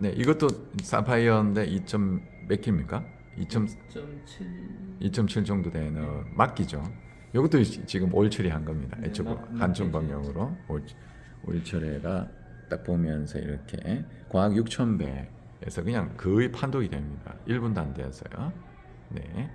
네, 이것도 사파이어인데 2 몇 킬입니까? 2.7 2.7 정도 되는 네. 막기죠. 이것도 지금 올 처리한 겁니다. 네, 이쪽 한쪽 방향으로 올, 올 처리가 딱 보면서 이렇게 과학 6,000배에서 그냥 거의 판독이 됩니다. 1분도 안 돼서요. 네.